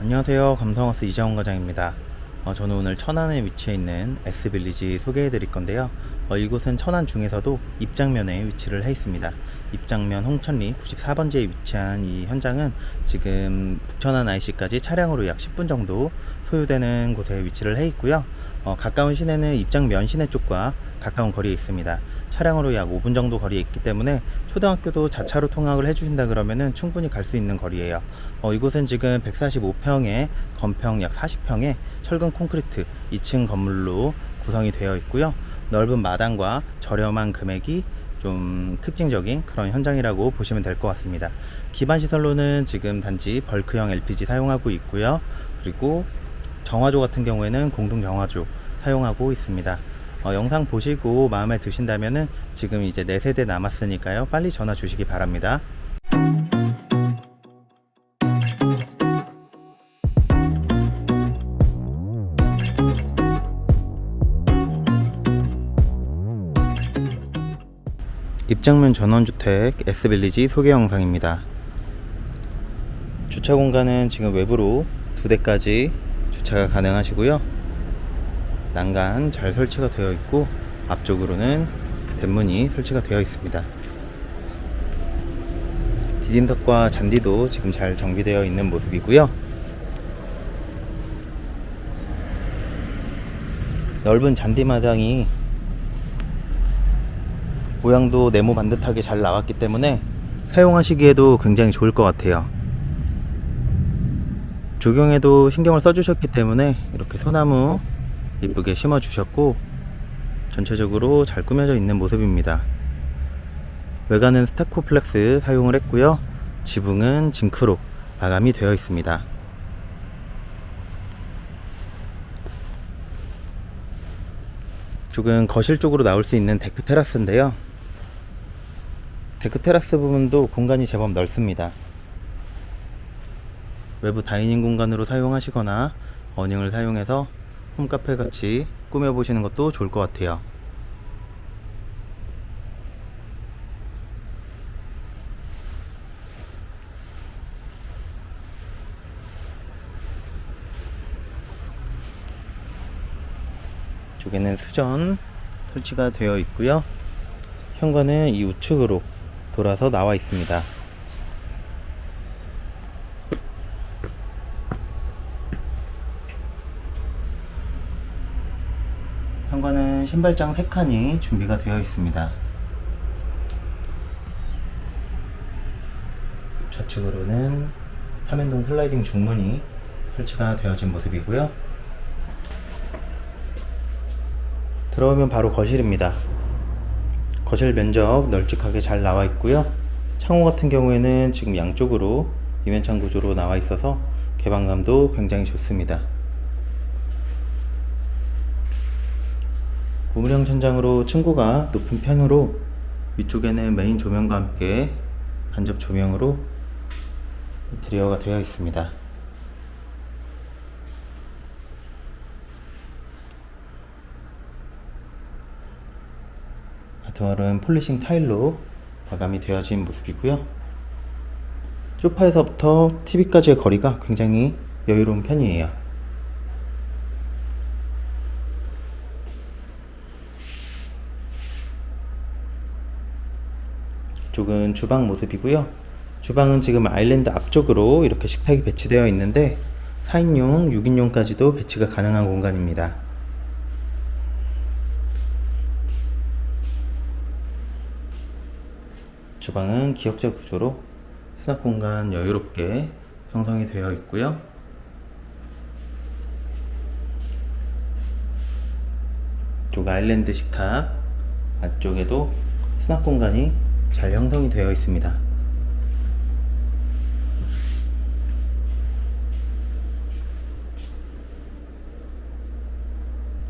안녕하세요. 감성하우스 이재원 과장입니다. 어, 저는 오늘 천안에 위치해 있는 S빌리지 소개해 드릴 건데요. 어, 이곳은 천안 중에서도 입장면에 위치를 해 있습니다. 입장면 홍천리 94번지에 위치한 이 현장은 지금 북천안 IC까지 차량으로 약 10분 정도 소요되는 곳에 위치를 해 있고요. 어, 가까운 시내는 입장면 시내 쪽과 가까운 거리에 있습니다 차량으로 약 5분 정도 거리에 있기 때문에 초등학교도 자차로 통학을 해주신다 그러면은 충분히 갈 수 있는 거리예요. 어, 이곳은 지금 145평에 건평 약 40평에 철근 콘크리트 2층 건물로 구성이 되어 있고요. 넓은 마당과 저렴한 금액이 좀 특징적인 그런 현장이라고 보시면 될 것 같습니다. 기반 시설로는 지금 단지 벌크형 LPG 사용하고 있고요. 그리고 정화조 같은 경우에는 공동 정화조 사용하고 있습니다. 어, 영상 보시고 마음에 드신다면은 지금 이제 4세대 남았으니까요. 빨리 전화 주시기 바랍니다. 입장면 전원주택 S빌리지 소개 영상입니다. 주차 공간은 지금 외부로 두 대까지 주차가 가능하시고요. 난간 잘 설치가 되어 있고 앞쪽으로는 대문이 설치가 되어 있습니다. 디딤석과 잔디도 지금 잘 정비되어 있는 모습이고요. 넓은 잔디마당이 모양도 네모 반듯하게 잘 나왔기 때문에 사용하시기에도 굉장히 좋을 것 같아요. 조경에도 신경을 써주셨기 때문에 이렇게 소나무 이쁘게 심어 주셨고 전체적으로 잘 꾸며져 있는 모습입니다. 외관은 스타코플렉스 사용을 했고요. 지붕은 징크로 마감이 되어 있습니다. 쪽은 거실 쪽으로 나올 수 있는 데크 테라스인데요. 데크 테라스 부분도 공간이 제법 넓습니다. 외부 dining 공간으로 사용하시거나 awning을 사용해서 홈카페 같이 꾸며 보시는 것도 좋을 것 같아요. 쪽에는 수전 설치가 되어 있고요. 현관은 이 우측으로 돌아서 나와 있습니다. 현관은 신발장 3칸이 준비가 되어 있습니다. 좌측으로는 3연동 슬라이딩 중문이 설치가 되어진 모습이고요. 들어오면 바로 거실입니다. 거실 면적 널찍하게 잘 나와 있고요. 창호 같은 경우에는 지금 양쪽으로 이면창 구조로 나와 있어서 개방감도 굉장히 좋습니다. 우물형 천장으로 층고가 높은 편으로 위쪽에는 메인 조명과 함께 간접 조명으로 인테리어가 되어 있습니다. 아트월은 폴리싱 타일로 마감이 되어진 모습이고요. 소파에서부터 TV까지의 거리가 굉장히 여유로운 편이에요. 이쪽은 주방 모습이고요. 주방은 지금 아일랜드 앞쪽으로 이렇게 식탁이 배치되어 있는데 4인용, 6인용까지도 배치가 가능한 공간입니다. 주방은 기역자 구조로 수납 공간 여유롭게 형성이 되어 있고요. 쪽 아일랜드 식탁 안쪽에도 수납 공간이 잘 형성이 되어 있습니다.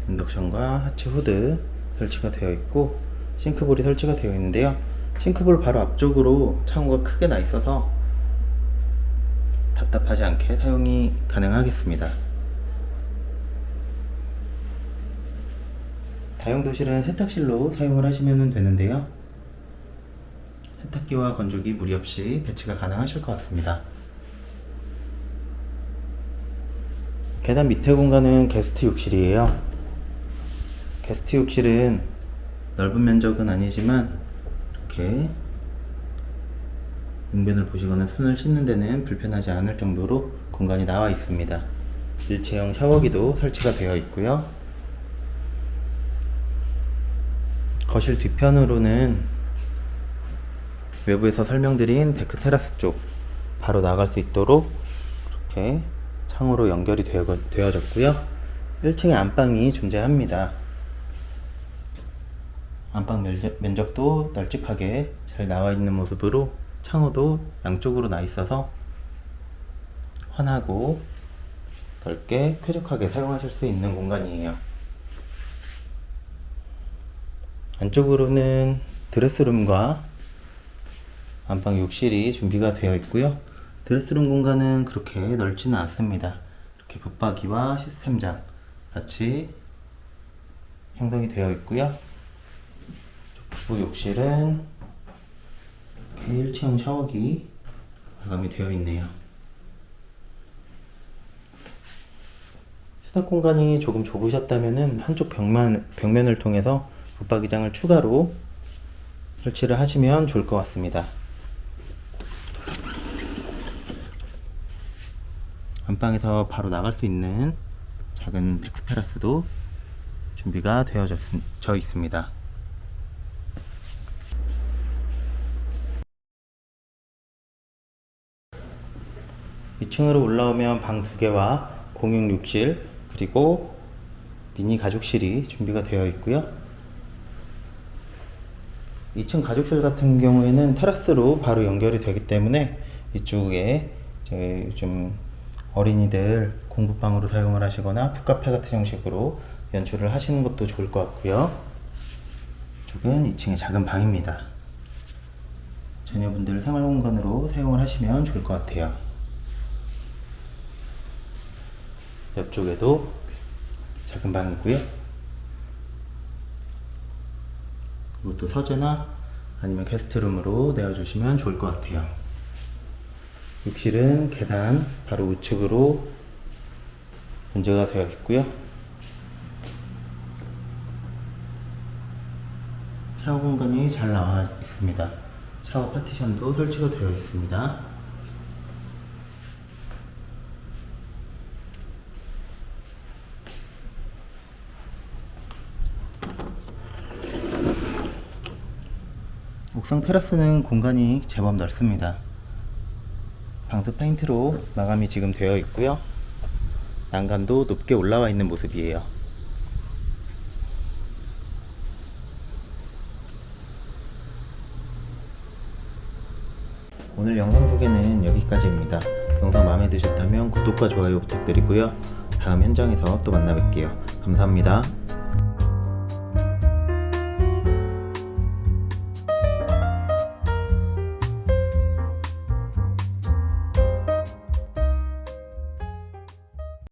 인덕션과 하츠 후드 설치가 되어 있고 싱크볼이 설치가 되어 있는데요. 싱크볼 바로 앞쪽으로 창호가 크게 나 있어서 답답하지 않게 사용이 가능하겠습니다. 다용도실은 세탁실로 사용을 하시면 되는데요. 세탁기와 건조기 무리 없이 배치가 가능하실 것 같습니다. 계단 밑에 공간은 게스트 욕실이에요. 게스트 욕실은 넓은 면적은 아니지만 이렇게 용변을 보시거나 손을 씻는 데는 불편하지 않을 정도로 공간이 나와 있습니다. 일체형 샤워기도 설치가 되어 있고요. 거실 뒤편으로는 외부에서 설명드린 데크 테라스 쪽 바로 나갈 수 있도록 이렇게 창으로 연결이 되어, 되어졌고요. 1층에 안방이 존재합니다. 안방 면적- 면적 도 널찍하게 잘 나와 있는 모습으로 창호도 양쪽으로 나 있어서 환하고 넓게 쾌적하게 사용하실 수 있는 공간이에요. 안쪽으로는 드레스룸과 안방 욕실이 준비가 되어 있고요. 드레스룸 공간은 그렇게 넓지는 않습니다. 이렇게 붙박이와 시스템장 같이 형성이 되어 있고요. 부부 욕실은 이렇게 1체형 샤워기 마감이 되어 있네요. 수납 공간이 조금 좁으셨다면은 한쪽 벽만, 벽면을 통해서 붙박이장을 추가로 설치를 하시면 좋을 것 같습니다. 안방에서 바로 나갈 수 있는 작은 데크 테라스도 준비가 되어져 져 있습니다. 2층으로 올라오면 방 두 개와 공용 욕실 그리고 미니 가족실이 준비가 되어 있고요. 2층 가족실 같은 경우에는 테라스로 바로 연결이 되기 때문에 이쪽에 요즘 어린이들 공부방으로 사용을 하시거나 북카페 같은 형식으로 연출을 하시는 것도 좋을 것 같고요. 이쪽은 2층의 작은 방입니다. 자녀분들 생활 공간으로 사용을 하시면 좋을 것 같아요. 옆쪽에도 작은 방이고요. 이것도 서재나 아니면 게스트룸으로 내어주시면 좋을 것 같아요. 욕실은 계단 바로 우측으로 문제가 되어 있고요. 샤워 공간이 잘 나와 있습니다. 샤워 파티션도 설치가 되어 있습니다. 옥상 테라스는 공간이 제법 넓습니다. 방수 페인트로 마감이 지금 되어 있고요. 난간도 높게 올라와 있는 모습이에요. 오늘 영상 소개는 여기까지입니다. 영상 마음에 드셨다면 구독과 좋아요 부탁드리고요. 다음 현장에서 또 만나 뵐게요. 감사합니다.